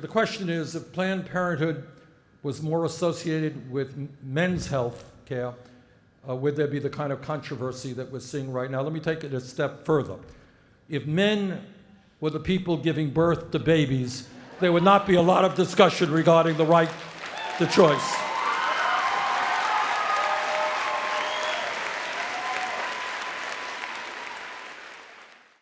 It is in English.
The question is, if Planned Parenthood was more associated with men's health care, uh, would there be the kind of controversy that we're seeing right now? Let me take it a step further. If men were the people giving birth to babies, there would not be a lot of discussion regarding the right to choice.